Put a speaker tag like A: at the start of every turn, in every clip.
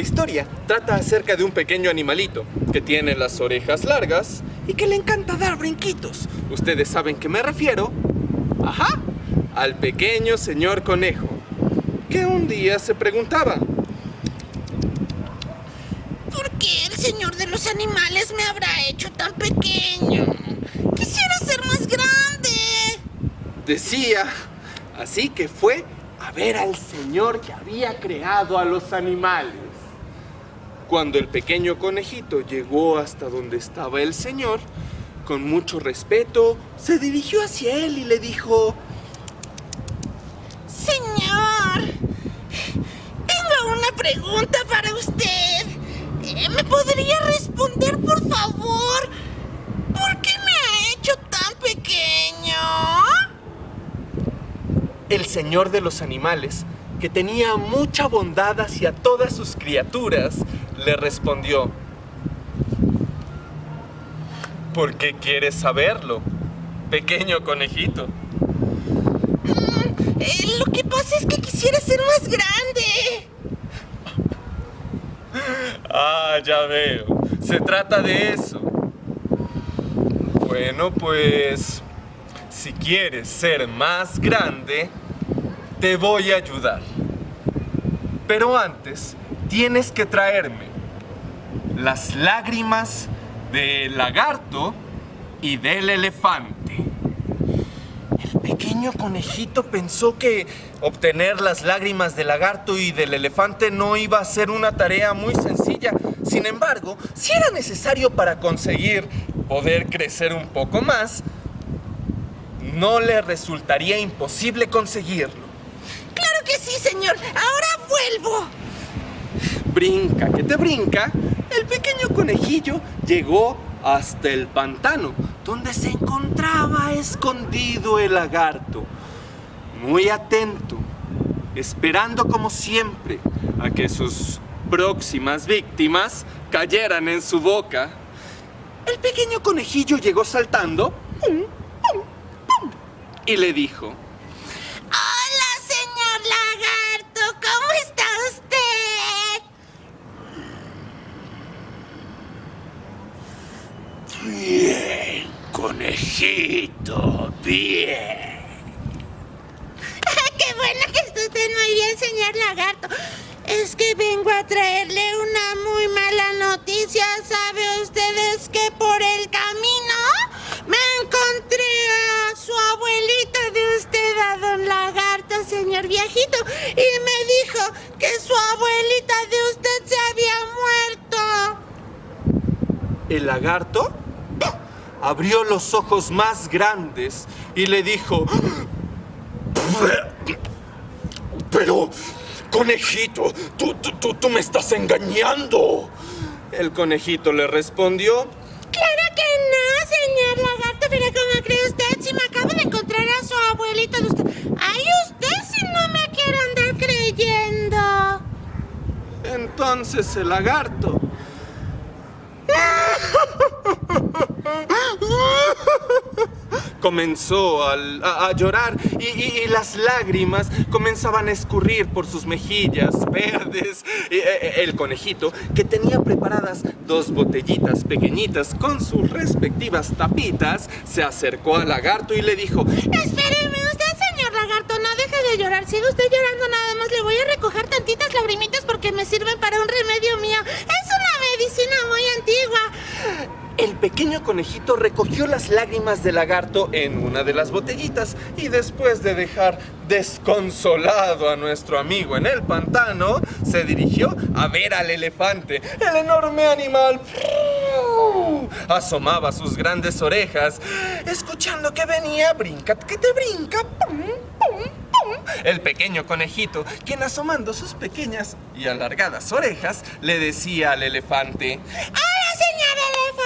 A: historia trata acerca de un pequeño animalito que tiene las orejas largas y que le encanta dar brinquitos. Ustedes saben que me refiero, ajá, al pequeño señor conejo, que un día se preguntaba,
B: ¿Por qué el señor de los animales me habrá hecho tan pequeño? Quisiera ser más grande.
A: decía, así que fue a ver al señor que había creado a los animales. Cuando el pequeño conejito llegó hasta donde estaba el señor, con mucho respeto, se dirigió hacia él y le dijo,
B: Señor, tengo una pregunta para usted. Eh, ¿Me podría responder, por favor? ¿Por qué me ha hecho tan pequeño?
A: el señor de los animales, que tenía mucha bondad hacia todas sus criaturas, le respondió, ¿por qué quieres saberlo, pequeño conejito?
B: Eh, lo que pasa es que quisiera ser más grande.
A: Ah, ya veo. Se trata de eso. Bueno, pues... Si quieres ser más grande, te voy a ayudar. Pero antes, tienes que traerme las lágrimas del lagarto y del elefante. El pequeño conejito pensó que obtener las lágrimas del lagarto y del elefante no iba a ser una tarea muy sencilla. Sin embargo, si era necesario para conseguir poder crecer un poco más, no le resultaría imposible conseguirlo.
B: Claro que sí, señor. Ahora vuelvo.
A: Brinca, que te brinca, el pequeño conejillo llegó hasta el pantano, donde se encontraba escondido el lagarto. Muy atento, esperando como siempre a que sus próximas víctimas cayeran en su boca. El pequeño conejillo llegó saltando y le dijo,
B: Hola, señor lagarto. ¿Cómo está usted?
C: Bien, conejito, bien.
B: Qué bueno que está usted muy bien, señor lagarto. Es que vengo a traerle una muy mala noticia. ¿Sabe ustedes que por el camino me encontré a su abuelita de usted, a don lagarto, señor viejito? Y me dijo que su abuelita de usted se había muerto.
A: El lagarto abrió los ojos más grandes y le dijo,
C: Pero, conejito, tú, tú, tú, tú me estás engañando.
A: el conejito le respondió,
B: Claro que no, señor lagarto, pero ¿cómo cree usted si me acabo de encontrar a su abuelita de usted? Ay, usted si no me quiere andar creyendo.
A: entonces el lagarto comenzó a, llorar y, las lágrimas comenzaban a escurrir por sus mejillas verdes. Eh, eh, el conejito, que tenía preparadas dos botellitas pequeñitas con sus respectivas tapitas, se acercó al lagarto y le dijo,
B: Espéreme usted, señor lagarto, no deje de llorar. Siga usted llorando nada más. Le voy a recoger tantitas lagrimitas porque me sirven para un remedio mío. Es una medicina muy antigua.
A: El pequeño conejito recogió las lágrimas del lagarto en una de las botellitas y después de dejar desconsolado a nuestro amigo en el pantano, se dirigió a ver al elefante. El enorme animal asomaba sus grandes orejas, escuchando que venía, brinca, que te brinca. El pequeño conejito, quien asomando sus pequeñas y alargadas orejas, le decía al elefante,
B: Hola, señor elefante.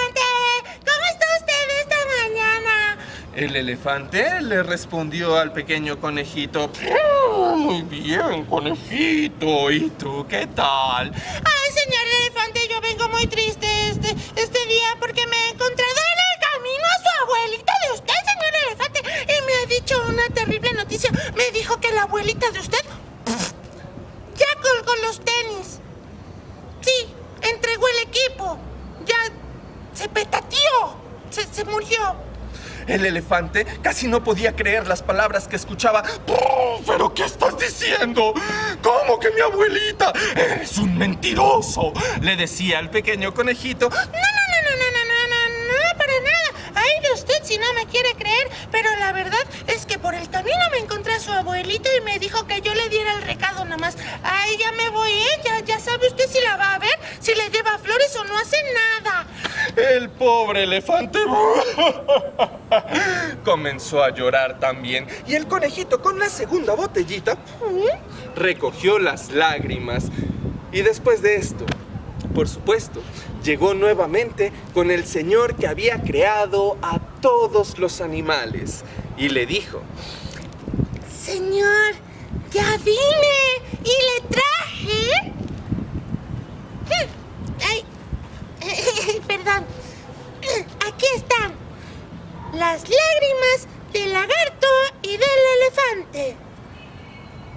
A: El elefante le respondió al pequeño conejito. Muy bien, conejito. ¿Y tú qué tal?
B: Ay, señor elefante, yo vengo muy triste este, este día porque me he encontrado en el camino a su abuelita de usted, señor elefante. Y me ha dicho una terrible noticia. Me dijo que la abuelita de usted ya colgó los tenis. Sí, entregó
D: el equipo. Ya se petateó. se, se murió. El elefante casi no podía creer las palabras que escuchaba.
C: ¿Pero qué estás diciendo? ¿Cómo que mi abuelita? ¡Eres un mentiroso!
D: Le decía al pequeño conejito.
B: No, no, no, no, no, no, no, no, no, para nada. Ay de usted si no me quiere creer, pero la verdad es que por el camino me encontré a su abuelita y me dijo que yo le diera el recado nada más. Ay, ya me voy, ¿eh? Ya, ya sabe usted si la va a ver, si le lleva flores o no hace nada.
D: El pobre elefante. comenzó a llorar también y el conejito con la segunda botellita recogió las lágrimas y después de esto, por supuesto, llegó nuevamente con el señor que había creado a todos los animales y le dijo,
B: Señor, ya vine y le traje. Ay, perdón. Aquí están las lágrimas del lagarto y del elefante.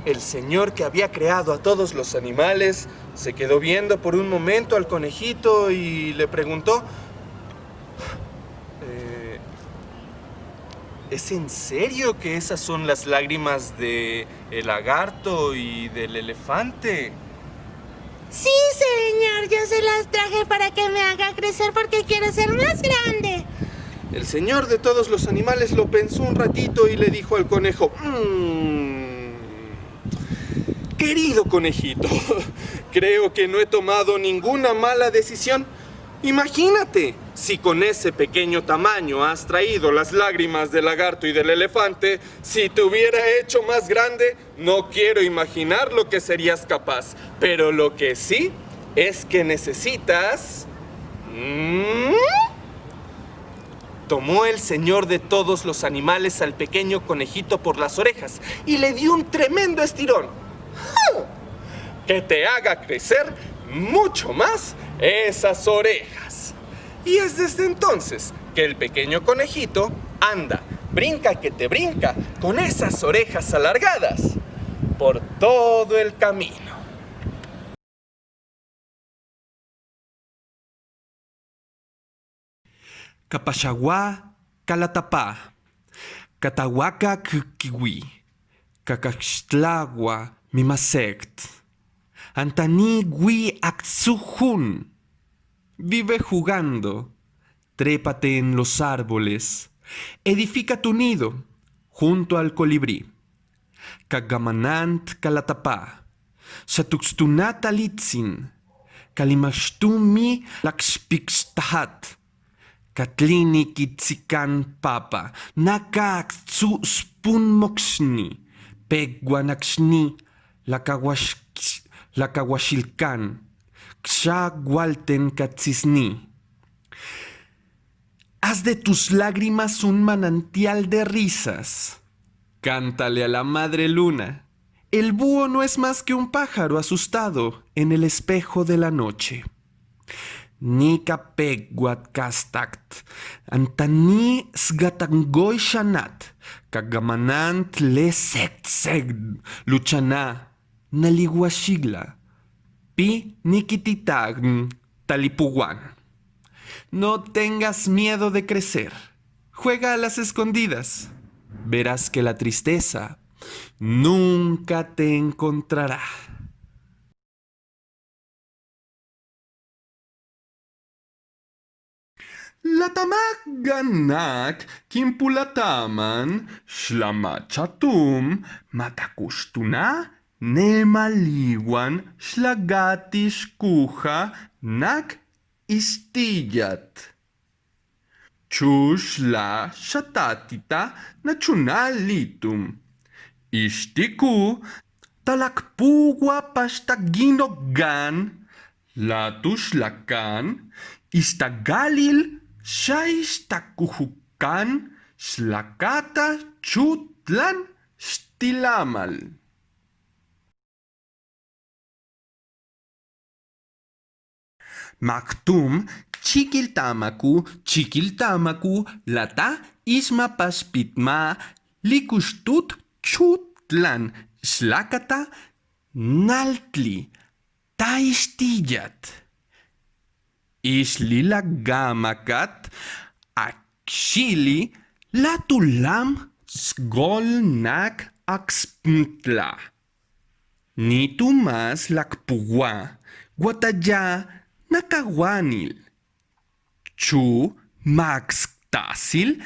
D: El señor que había creado a todos los animales se quedó viendo por un momento al conejito y le preguntó, "Eh, ¿es en serio que esas son las lágrimas de el lagarto y del elefante?
B: Sí, señor, yo se las traje para que me haga crecer porque quiero ser más grande.
D: El señor de todos los animales lo pensó un ratito y le dijo al conejo, "Mm, Querido conejito, creo que no he tomado ninguna mala decisión. Imagínate, si con ese pequeño tamaño has traído las lágrimas del lagarto y del elefante, si te hubiera hecho más grande, no quiero imaginar lo que serías capaz. Pero lo que sí es que necesitas... ¿Mm? Tomó el señor de todos los animales al pequeño conejito por las orejas y le dio un tremendo estirón. Que te haga crecer mucho más esas orejas. Y es desde entonces que el pequeño conejito anda, brinca que te brinca, con esas orejas alargadas por todo el camino.
A: Kapashagua Kalatapa, Katahuaca Kiwi, Cacaxtlagua Mimasect, Antani Gui Axujun. Vive jugando, trépate en los árboles, edifica tu nido junto al colibrí. Kagamanant Kalatapa, Satuxtunat Alitzin, Kalimastumi Lakspixtahat. Katlini kitsikan papa, nakaksu spun moxni, pegwanaxni, lakawash, lakawashilkan, kshagualten katsisni. Haz de tus lágrimas un manantial de risas. Cántale a la madre luna. El búho no es más que un pájaro asustado en el espejo de la noche. Nika pegwat kastakt, antani sgatangoy shanat, kagamanant le seg luchana, naliguashigla, pi nikititagn talipuguan. No tengas miedo de crecer, juega a las escondidas, verás que la tristeza nunca te encontrará. לתמגנק, קימפולתמן, שלמת שתום, מתקושטונה, נמליוון, שלגתי שכוחה, נק איסטיית. צ'וש לה שתתיתה נצ'ונה ליטום. אישתיקו talakpugua pastagino istagalil Xaixtacujucan, Xlacata, Chutlan, Xtilamal. Maktum, chiquiltamacu, chiquiltamacu, lata ismapaspitma, licuxtut, chutlan, xlacata, naltli, taistillat. Ishlila gamakat Xili latulam sgolnak axpntla. Ni tu más lakpuwa, guataya nakawanil. Chu max tasil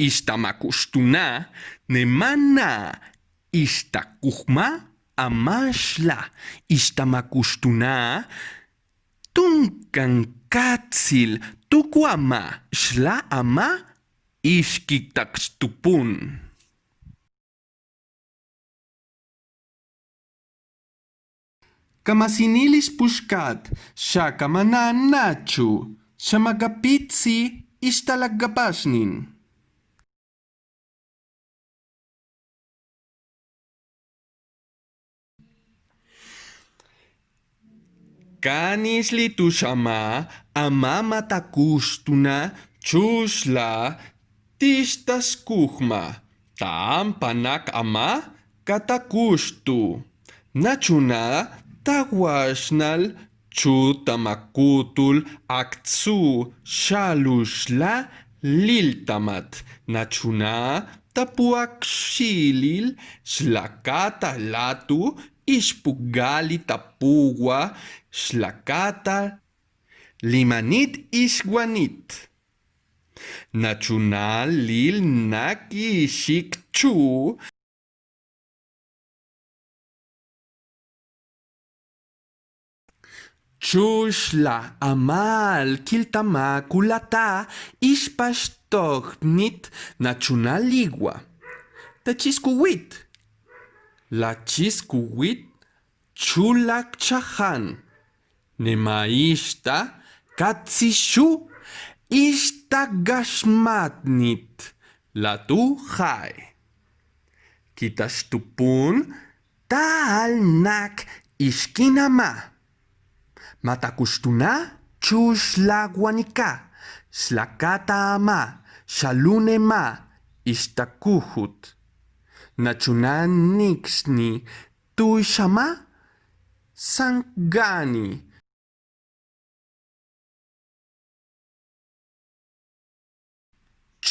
A: istamakushtuna nemana istakujma amashla istamakushtuna tunkan κάτσιλ τούκου αμά, σλά αμά, ίσκι ταξτουπούν. Καμασινίλης πουσκάτ, σα καμανά νάτσου, σα μαγαπίτσι, ίσταλαγκαπάσνιν. Kanisli tushama amama takustuna chusla tistaskuhma tampanak ama katakustu. Nachuna tawashnal chutamakutul aktsu shalushla liltamat. Nachuna tapuakshilil shlakata latu ishpugali tapuwa shlakata limanit ishguanit nachunal lil naki shikchu Chushla amal kiltama kulata ishpashtognit nachunaligua. Tachiskuwit. La chiskuwit chulak chahan. Νημαίστα κατσισού ίστα γασμάτνιτ λατού χάι. Κοίτας του πούν τα αλνάκ ισκίναμα. Μα τα κουστούνα τσούς λαγουανικά. Σλακάτα αμά, σαλούνε μά, ιστα κούχουτ. Να τσουνά νίξνι, του ισαμά, σαν γκάνι.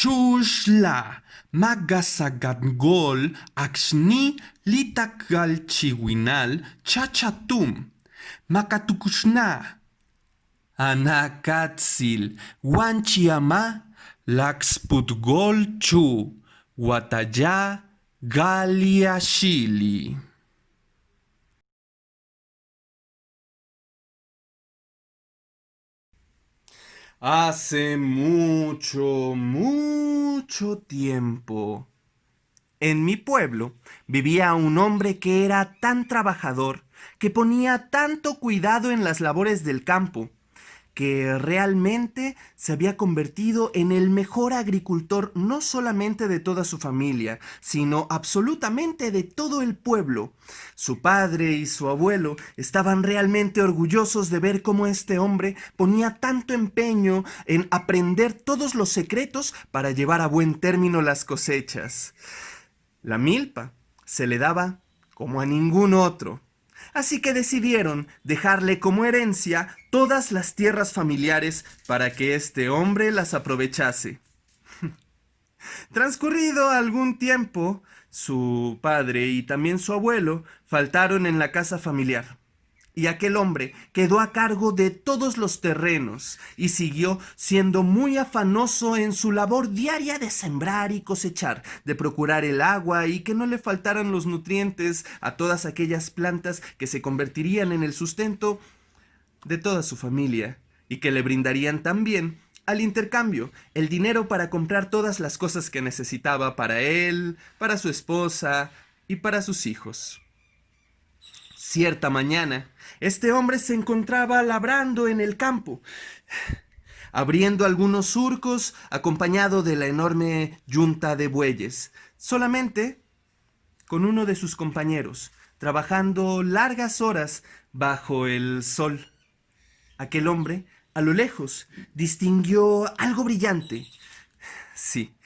A: Chusla, magasagatgol, axni, litakalchiwinal, chachatum. Makatukushna, Anakatsil, Wanchiama, Laxputgol Chu, Wataya, Galiashili. Hace mucho, mucho tiempo. En mi pueblo vivía un hombre que era tan trabajador que ponía tanto cuidado en las labores del campo, que realmente se había convertido en el mejor agricultor no solamente de toda su familia, sino absolutamente de todo el pueblo. Su padre y su abuelo estaban realmente orgullosos de ver cómo este hombre ponía tanto empeño en aprender todos los secretos para llevar a buen término las cosechas. La milpa se le daba como a ningún otro, así que decidieron dejarle como herencia todas las tierras familiares para que este hombre las aprovechase. Transcurrido algún tiempo, su padre y también su abuelo faltaron en la casa familiar y aquel hombre quedó a cargo de todos los terrenos y siguió siendo muy afanoso en su labor diaria de sembrar y cosechar, de procurar el agua y que no le faltaran los nutrientes a todas aquellas plantas que se convertirían en el sustento de toda su familia y que le brindarían también al intercambio el dinero para comprar todas las cosas que necesitaba para él, para su esposa y para sus hijos. Cierta mañana, este hombre se encontraba labrando en el campo, abriendo algunos surcos acompañado de la enorme yunta de bueyes, solamente con uno de sus compañeros, trabajando largas horas bajo el sol. Aquel hombre, a lo lejos, distinguió algo brillante. Sí,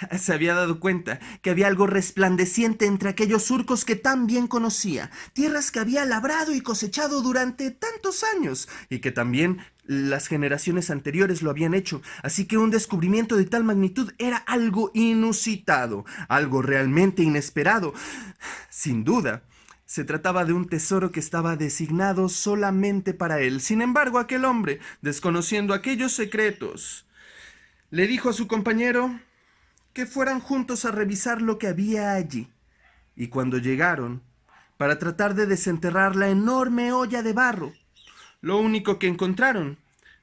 A: Se había dado cuenta que había algo resplandeciente entre aquellos surcos que tan bien conocía, tierras que había labrado y cosechado durante tantos años, y que también las generaciones anteriores lo habían hecho, así que un descubrimiento de tal magnitud era algo inusitado, algo realmente inesperado. Sin duda, se trataba de un tesoro que estaba designado solamente para él. Sin embargo, aquel hombre, desconociendo aquellos secretos, le dijo a su compañero que fueran juntos a revisar lo que había allí. Y cuando llegaron, para tratar de desenterrar la enorme olla de barro, lo único que encontraron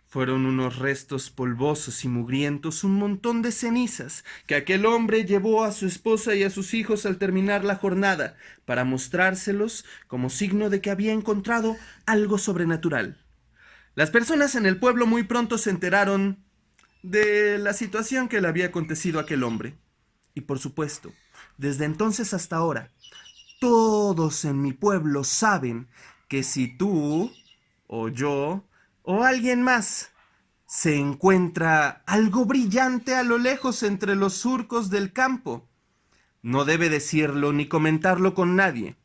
A: fueron unos restos polvosos y mugrientos, un montón de cenizas que aquel hombre llevó a su esposa y a sus hijos al terminar la jornada para mostrárselos como signo de que había encontrado algo sobrenatural. Las personas en el pueblo muy pronto se enteraron de la situación que le había acontecido a aquel hombre. Y por supuesto, desde entonces hasta ahora, todos en mi pueblo saben que si tú o yo o alguien más se encuentra algo brillante a lo lejos entre los surcos del campo. No debe decirlo ni comentarlo con nadie,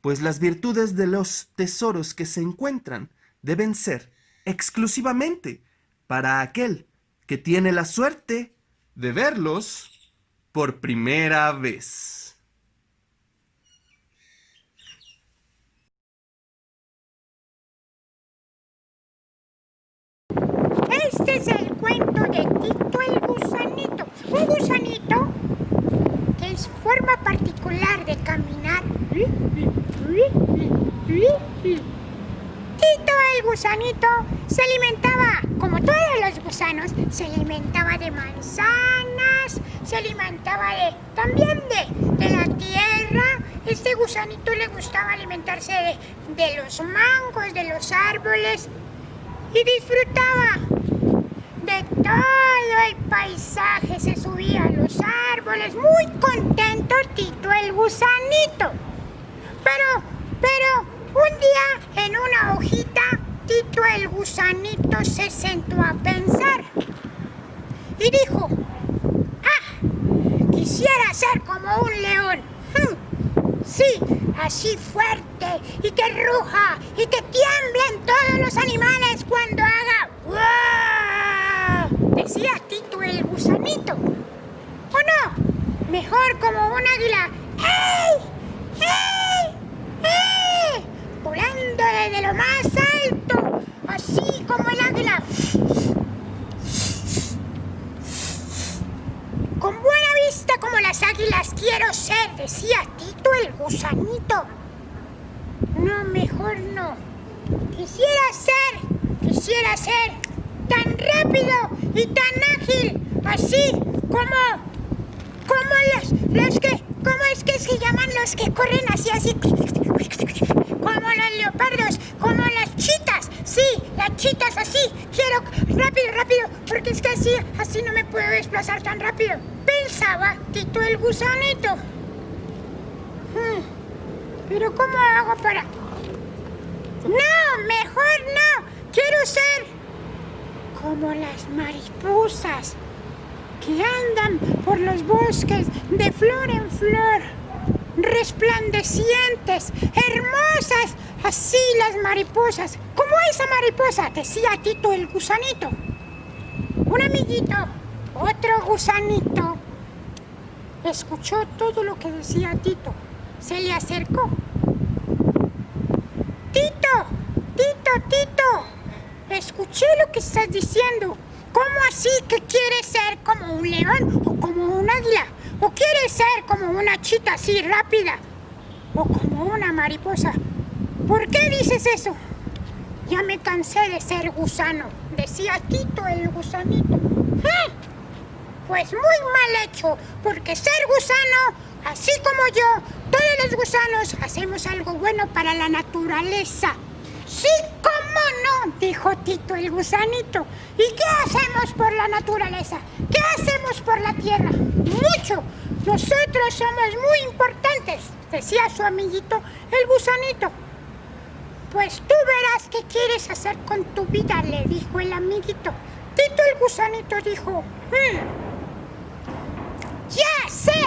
A: pues las virtudes de los tesoros que se encuentran deben ser exclusivamente para aquel que tiene la suerte de verlos por primera vez.
E: Este es el cuento de Tito el gusanito. Un gusanito que es forma particular de caminar. Tito el gusanito se alimentaba, como todos los gusanos, se alimentaba de manzanas, se alimentaba de, también de, de la tierra. Este gusanito le gustaba alimentarse de, de los mangos, de los árboles y disfrutaba de todo el paisaje, se subía a los árboles, muy contento Tito el gusanito. Pero, pero, un día en una hojita, Tito el gusanito se sentó a pensar y dijo, ah, quisiera ser como un león. Hmm, sí, así fuerte y que ruja y que tiemblen todos los animales cuando haga decía Tito el gusanito. ¿O no? Mejor como un águila. ¡Ey! ¡Ey! ¡Ey! Volando desde lo más alto, así como el águila. Con buena vista como las águilas quiero ser, decía Tito el gusanito. No, mejor no. Quisiera ser, quisiera ser tan rápido y tan ágil, así como, como los, los que, ¿cómo es que se llaman los que corren así, así? Como los leopardos, como las chitas, sí, las chitas así, quiero rápido, rápido, porque es que así, así no me puedo desplazar tan rápido. Pensaba Tito el gusanito. Hmm, pero ¿cómo hago para...? No, mejor no, quiero ser como las mariposas que andan por los bosques de flor en flor, resplandecientes, hermosas, así las mariposas, como esa mariposa, decía Tito el gusanito. Un amiguito, otro gusanito, escuchó todo lo que decía Tito, se le acercó. Tito, Tito, Tito, Escuché lo que estás diciendo. ¿Cómo así que quieres ser como un león o como un águila? ¿O quieres ser como una chita así rápida? ¿O como una mariposa? ¿Por qué dices eso? Ya me cansé de ser gusano, decía Tito el gusanito. ¡Ah! Pues muy mal hecho, porque ser gusano, así como yo, todos los gusanos hacemos algo bueno para la naturaleza. Sí, ¿Cómo no? dijo Tito el gusanito. ¿Y qué hacemos por la naturaleza? ¿Qué hacemos por la tierra? Mucho. Nosotros somos muy importantes, decía su amiguito el gusanito. Pues tú verás qué quieres hacer con tu vida, le dijo el amiguito. Tito el gusanito dijo, mm, ya sé.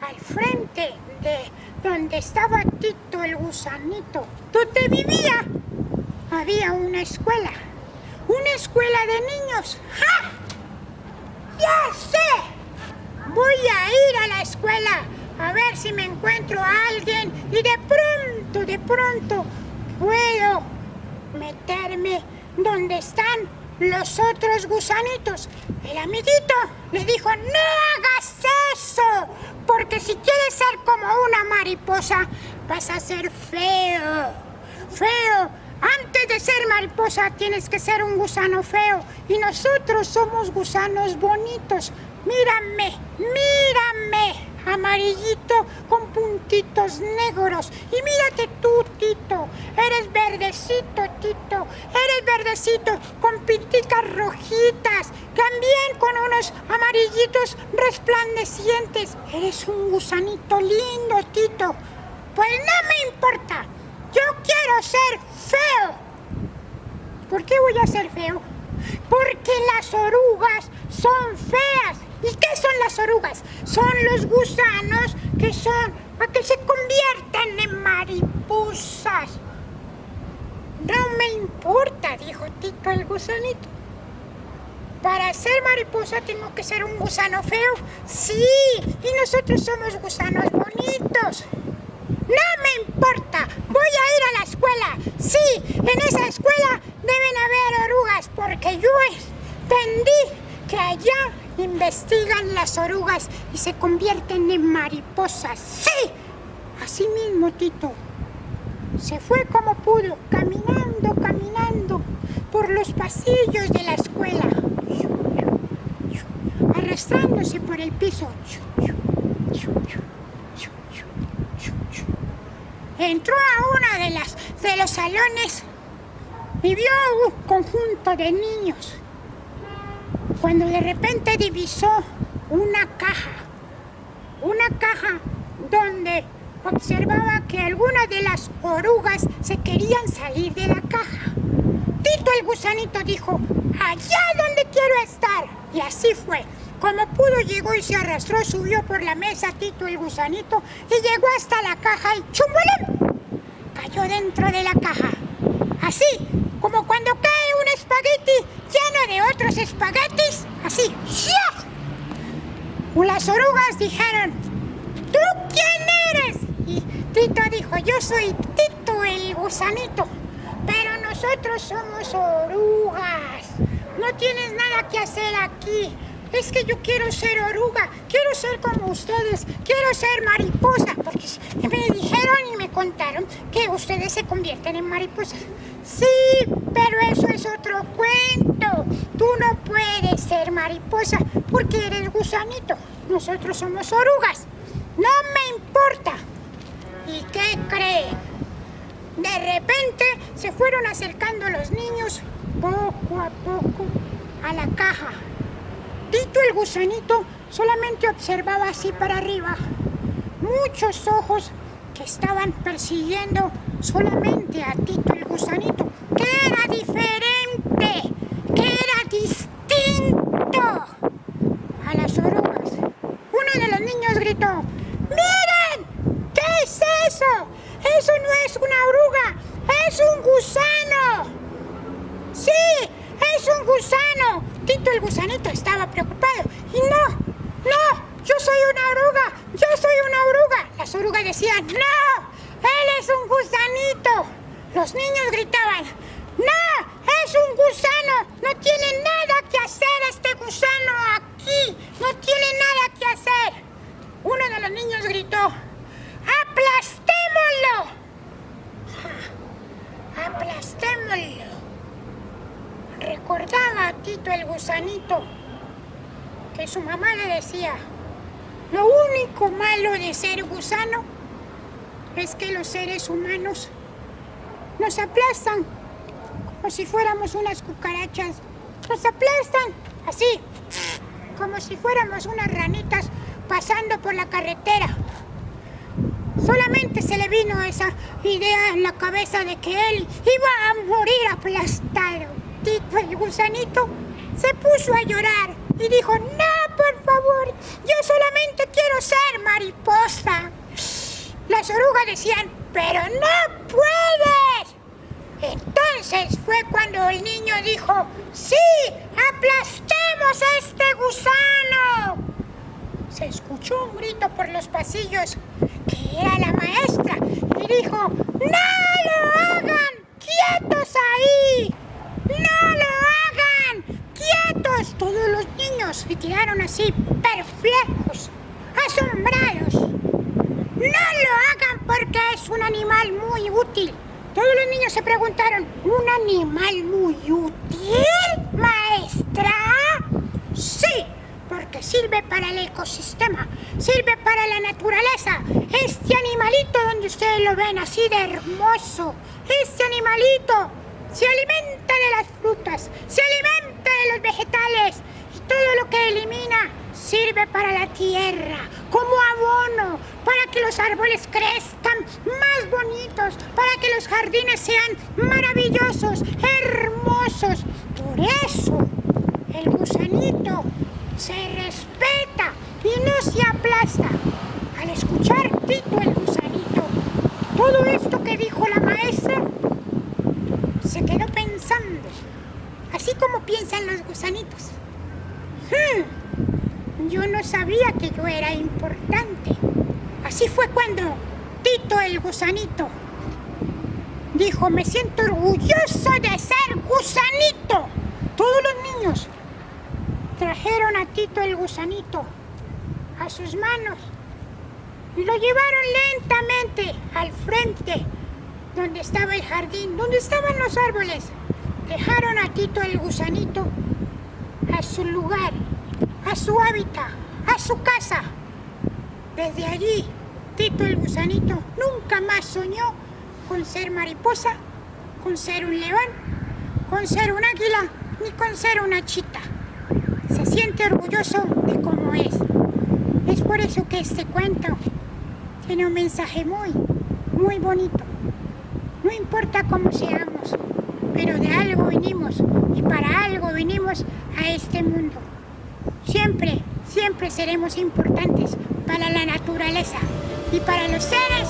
E: Al frente de donde estaba Tito el gusanito, donde vivía había una escuela. Una escuela de niños. ¡Ja! ¡Ya sé! Voy a ir a la escuela a ver si me encuentro a alguien y de pronto, de pronto, puedo meterme donde están los otros gusanitos. El amiguito le dijo, no hagas eso, porque si quieres ser como una mariposa, vas a ser feo, feo. Antes de ser mariposa tienes que ser un gusano feo y nosotros somos gusanos bonitos. Mírame, mírame amarillito con puntitos negros. Y mírate tú, Tito, eres verdecito, Tito, eres verdecito con pintitas rojitas, también con unos amarillitos resplandecientes. Eres un gusanito lindo, Tito. Pues no me importa, yo quiero ser feo. ¿Por qué voy a ser feo? Porque las orugas son feas ¿Y qué son las orugas? Son los gusanos que son para que se conviertan en mariposas. No me importa, dijo Tito el gusanito. Para ser mariposa tengo que ser un gusano feo. Sí, y nosotros somos gusanos bonitos. No me importa, voy a ir a la escuela. Sí, en esa escuela deben haber orugas porque yo entendí que allá investigan las orugas y se convierten en mariposas. ¡Sí! Así mismo, Tito. Se fue como pudo, caminando, caminando por los pasillos de la escuela, arrastrándose por el piso. Entró a uno de, las, de los salones y vio un conjunto de niños cuando de repente divisó una caja, una caja donde observaba que algunas de las orugas se querían salir de la caja. Tito el gusanito dijo, allá donde quiero estar. Y así fue. Como pudo llegó y se arrastró, subió por la mesa Tito el gusanito y llegó hasta la caja y ¡chumbulem! Cayó dentro de la caja. Así, como cuando cae un espagueti lleno de otros espaguetis, así. Las orugas dijeron, ¿tú quién eres? Y Tito dijo, yo soy Tito el gusanito, pero nosotros somos orugas. No tienes nada que hacer aquí. Es que yo quiero ser oruga, quiero ser como ustedes, quiero ser mariposa, porque me dijeron y me contaron que ustedes se convierten en mariposas. Sí, pero eso es otro cuento. Tú no puedes ser mariposa porque eres gusanito. Nosotros somos orugas. No me importa. ¿Y qué creen? De repente se fueron acercando los niños poco a poco a la caja. Tito el gusanito solamente observaba así para arriba. Muchos ojos que estaban persiguiendo solamente a Tito el gusanito, que era diferente, que era distinto a las orugas. Uno de los niños gritó, ¡Miren! ¿Qué es eso? Eso no es una oruga, es un gusano. Sí, es un gusano. Tito el gusanito estaba preocupado. Y no, no, yo soy una oruga, yo soy una oruga. Las orugas decían, no, él es un gusanito. Los niños gritaban, ¡No! ¡Es un gusano! ¡No tiene nada que hacer este gusano aquí! ¡No tiene nada que hacer! Uno de los niños gritó, ¡Aplastémoslo! ¡Aplastémoslo! Recordaba a Tito el gusanito su mamá le decía, lo único malo de ser gusano es que los seres humanos nos aplastan como si fuéramos unas cucarachas. Nos aplastan así, como si fuéramos unas ranitas pasando por la carretera. Solamente se le vino esa idea en la cabeza de que él iba a morir aplastado. Tito el gusanito se puso a llorar y dijo, no, por favor, yo solamente quiero ser mariposa. le decían, pero no puedes. Entonces fue cuando el niño dijo, sí, aplastemos a este gusano. Se escuchó un grito por los pasillos, que era la maestra, y dijo, no lo hagan, quietos ahí, no lo hagan, quietos. Todos los niños se quedaron así, perplejos, asombrados. No lo hagan porque es un animal muy útil. Todos los niños se preguntaron, ¿un animal muy útil, maestra? Sí, porque sirve para el ecosistema, sirve para la naturaleza. Este animalito donde ustedes lo ven así de hermoso, este animalito se alimenta de las frutas, se alimenta de los vegetales y todo lo que elimina sirve para la tierra, como abono, para que los árboles crezcan más bonitos, para que los jardines sean maravillosos, hermosos. Por eso el gusanito se respeta y no se aplasta. Al escuchar Tito el gusanito, todo esto que dijo la maestra, se quedó pensando, así como piensan los gusanitos. Hmm, yo no sabía que yo era importante. Así fue cuando Tito el gusanito dijo, me siento orgulloso de ser gusanito. Todos los niños trajeron a Tito el gusanito a sus manos y lo llevaron lentamente al frente donde estaba el jardín, donde estaban los árboles. Dejaron a Tito el gusanito a su lugar, a su hábitat, a su casa. Desde allí, Tito el gusanito nunca más soñó con ser mariposa, con ser un león, con ser un águila, ni con ser una chita. Se siente orgulloso de cómo es. Es por eso que este cuento tiene un mensaje muy, muy bonito. No importa cómo seamos, pero de algo vinimos y para algo vinimos a este mundo. Siempre, siempre seremos importantes para la naturaleza y para los seres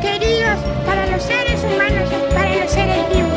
E: queridos, para los seres humanos, para los seres vivos.